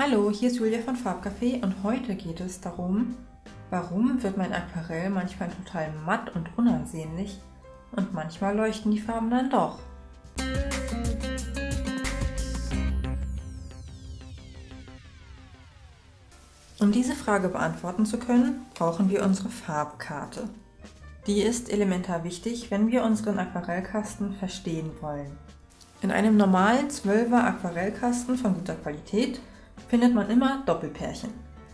Hallo, hier ist Julia von Farbcafé und heute geht es darum, warum wird mein Aquarell manchmal total matt und unansehnlich und manchmal leuchten die Farben dann doch. Um diese Frage beantworten zu können, brauchen wir unsere Farbkarte. Die ist elementar wichtig, wenn wir unseren Aquarellkasten verstehen wollen. In einem normalen 12er Aquarellkasten von guter Qualität findet man immer Doppelpärchen.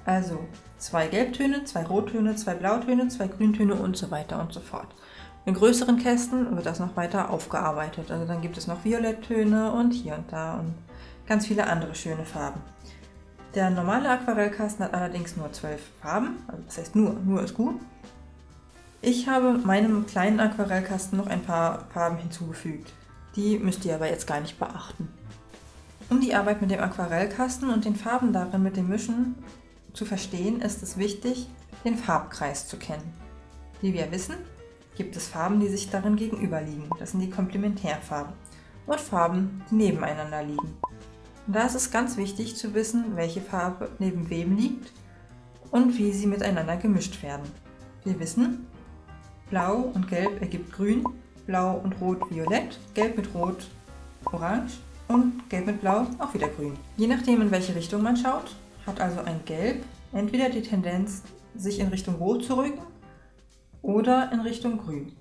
Also zwei Gelbtöne, zwei Rottöne, zwei Blautöne, zwei Grüntöne und so weiter und so fort. In größeren Kästen wird das noch weiter aufgearbeitet. Also dann gibt es noch Violetttöne und hier und da und ganz viele andere schöne Farben. Der normale Aquarellkasten hat allerdings nur zwölf Farben, also das heißt nur, nur ist gut. Ich habe meinem kleinen Aquarellkasten noch ein paar Farben hinzugefügt. Die müsst ihr aber jetzt gar nicht beachten. Um die Arbeit mit dem Aquarellkasten und den Farben darin mit dem Mischen zu verstehen, ist es wichtig, den Farbkreis zu kennen. Wie wir wissen, gibt es Farben, die sich darin gegenüberliegen. Das sind die Komplementärfarben. Und Farben, die nebeneinander liegen. Und da ist es ganz wichtig zu wissen, welche Farbe neben wem liegt und wie sie miteinander gemischt werden. Wir wissen, Blau und Gelb ergibt Grün, Blau und Rot Violett, Gelb mit Rot Orange und Gelb mit Blau auch wieder Grün. Je nachdem in welche Richtung man schaut, hat also ein Gelb entweder die Tendenz, sich in Richtung Rot zu rücken oder in Richtung Grün.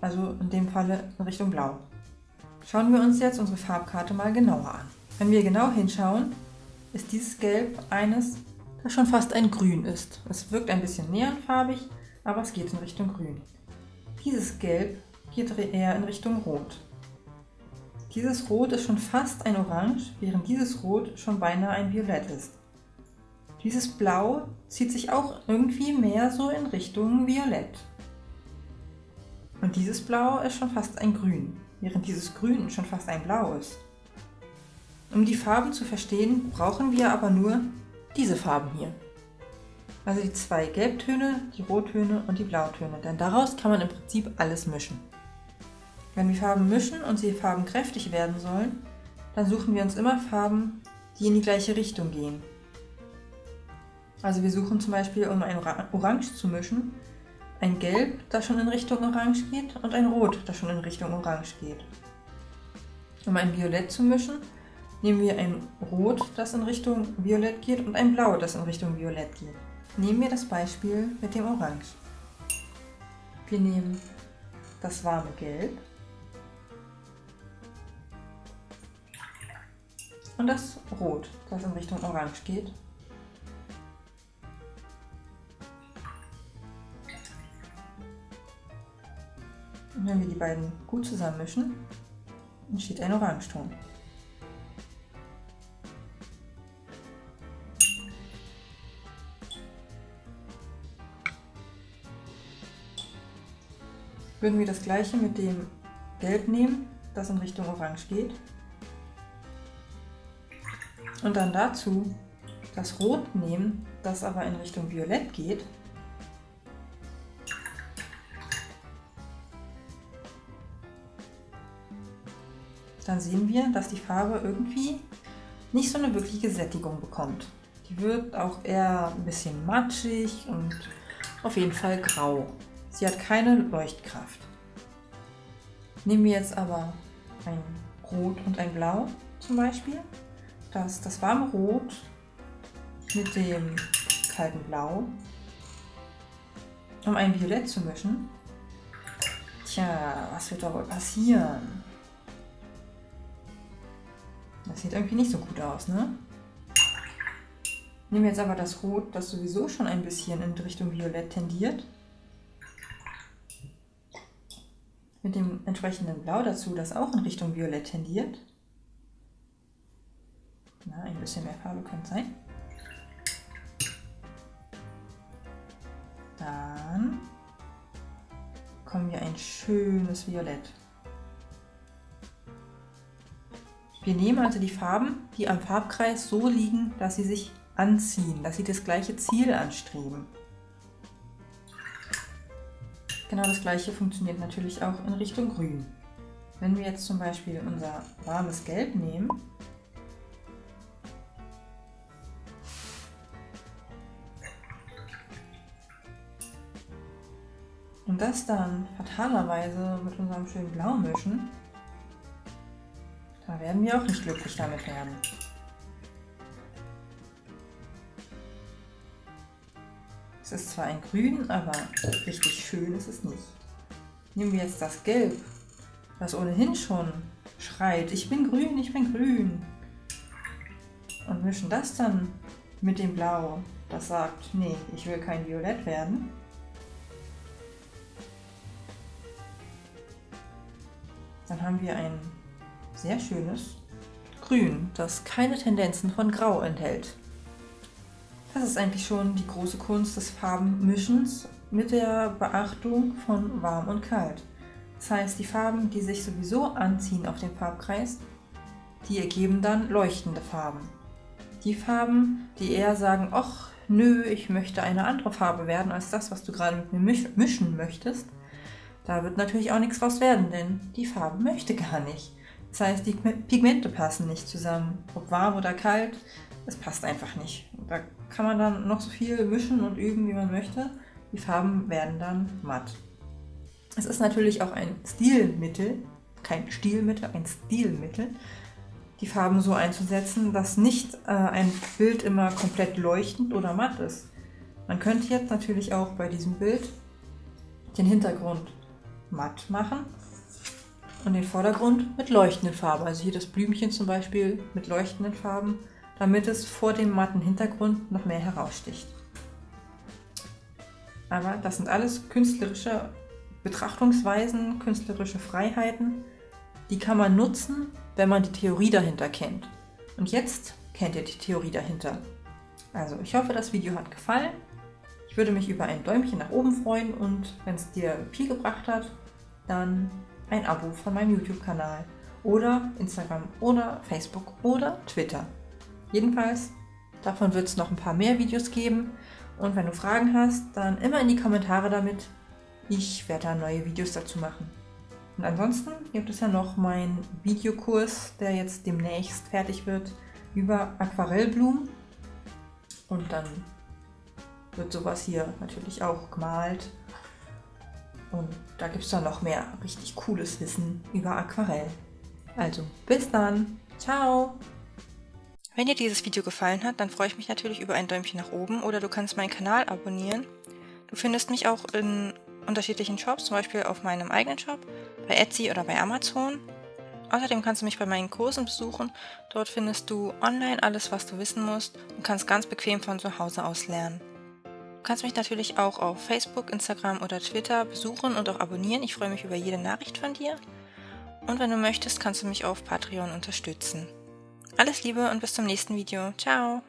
Also in dem Falle in Richtung Blau. Schauen wir uns jetzt unsere Farbkarte mal genauer an. Wenn wir genau hinschauen, ist dieses Gelb eines, das schon fast ein Grün ist. Es wirkt ein bisschen neonfarbig, aber es geht in Richtung Grün. Dieses Gelb geht eher in Richtung Rot. Dieses Rot ist schon fast ein Orange, während dieses Rot schon beinahe ein Violett ist. Dieses Blau zieht sich auch irgendwie mehr so in Richtung Violett. Und dieses Blau ist schon fast ein Grün, während dieses Grün schon fast ein Blau ist. Um die Farben zu verstehen, brauchen wir aber nur diese Farben hier. Also die zwei Gelbtöne, die Rottöne und die Blautöne, denn daraus kann man im Prinzip alles mischen. Wenn wir Farben mischen und sie farbenkräftig werden sollen, dann suchen wir uns immer Farben, die in die gleiche Richtung gehen. Also wir suchen zum Beispiel, um ein Orange zu mischen, ein Gelb, das schon in Richtung Orange geht und ein Rot, das schon in Richtung Orange geht. Um ein Violett zu mischen, nehmen wir ein Rot, das in Richtung Violett geht und ein Blau, das in Richtung Violett geht. Nehmen wir das Beispiel mit dem Orange. Wir nehmen das warme Gelb und das Rot, das in Richtung Orange geht. Und wenn wir die beiden gut zusammenmischen, entsteht ein Orangeton. Würden wir das gleiche mit dem Gelb nehmen, das in Richtung Orange geht, und dann dazu das Rot nehmen, das aber in Richtung Violett geht. Dann sehen wir, dass die Farbe irgendwie nicht so eine wirkliche Sättigung bekommt. Die wird auch eher ein bisschen matschig und auf jeden Fall grau. Sie hat keine Leuchtkraft. Nehmen wir jetzt aber ein Rot und ein Blau zum Beispiel dass das warme Rot mit dem kalten Blau, um ein Violett zu mischen. Tja, was wird da wohl passieren? Das sieht irgendwie nicht so gut aus, ne? Nehmen wir jetzt aber das Rot, das sowieso schon ein bisschen in Richtung Violett tendiert. Mit dem entsprechenden Blau dazu, das auch in Richtung Violett tendiert. Na, ein bisschen mehr Farbe könnte sein. Dann bekommen wir ein schönes Violett. Wir nehmen also die Farben, die am Farbkreis so liegen, dass sie sich anziehen, dass sie das gleiche Ziel anstreben. Genau das gleiche funktioniert natürlich auch in Richtung Grün. Wenn wir jetzt zum Beispiel unser warmes Gelb nehmen Und das dann fatalerweise mit unserem schönen Blau mischen, da werden wir auch nicht glücklich damit werden. Es ist zwar ein Grün, aber richtig schön ist es nicht. Nehmen wir jetzt das Gelb, das ohnehin schon schreit, ich bin grün, ich bin grün. Und mischen das dann mit dem Blau, das sagt, nee, ich will kein Violett werden. Dann haben wir ein sehr schönes Grün, das keine Tendenzen von Grau enthält. Das ist eigentlich schon die große Kunst des Farbenmischens mit der Beachtung von warm und kalt. Das heißt, die Farben, die sich sowieso anziehen auf dem Farbkreis, die ergeben dann leuchtende Farben. Die Farben, die eher sagen, ach nö, ich möchte eine andere Farbe werden als das, was du gerade mit mir mischen möchtest, da wird natürlich auch nichts draus werden, denn die Farbe möchte gar nicht. Das heißt, die Pigmente passen nicht zusammen. Ob warm oder kalt, es passt einfach nicht. Da kann man dann noch so viel mischen und üben, wie man möchte. Die Farben werden dann matt. Es ist natürlich auch ein Stilmittel, kein Stilmittel, ein Stilmittel, die Farben so einzusetzen, dass nicht äh, ein Bild immer komplett leuchtend oder matt ist. Man könnte jetzt natürlich auch bei diesem Bild den Hintergrund matt machen und den Vordergrund mit leuchtenden Farben. Also hier das Blümchen zum Beispiel mit leuchtenden Farben, damit es vor dem matten Hintergrund noch mehr heraussticht. Aber das sind alles künstlerische Betrachtungsweisen, künstlerische Freiheiten, die kann man nutzen, wenn man die Theorie dahinter kennt. Und jetzt kennt ihr die Theorie dahinter. Also ich hoffe, das Video hat gefallen. Ich würde mich über ein Däumchen nach oben freuen und wenn es dir viel gebracht hat, dann ein Abo von meinem YouTube-Kanal oder Instagram oder Facebook oder Twitter. Jedenfalls, davon wird es noch ein paar mehr Videos geben und wenn du Fragen hast, dann immer in die Kommentare damit. Ich werde da neue Videos dazu machen. Und ansonsten gibt es ja noch meinen Videokurs, der jetzt demnächst fertig wird, über Aquarellblumen. Und dann wird sowas hier natürlich auch gemalt. Und da gibt es dann noch mehr richtig cooles Wissen über Aquarell. Also, bis dann. Ciao. Wenn dir dieses Video gefallen hat, dann freue ich mich natürlich über ein Däumchen nach oben oder du kannst meinen Kanal abonnieren. Du findest mich auch in unterschiedlichen Shops, zum Beispiel auf meinem eigenen Shop, bei Etsy oder bei Amazon. Außerdem kannst du mich bei meinen Kursen besuchen. Dort findest du online alles, was du wissen musst und kannst ganz bequem von zu Hause aus lernen. Du kannst mich natürlich auch auf Facebook, Instagram oder Twitter besuchen und auch abonnieren. Ich freue mich über jede Nachricht von dir. Und wenn du möchtest, kannst du mich auf Patreon unterstützen. Alles Liebe und bis zum nächsten Video. Ciao!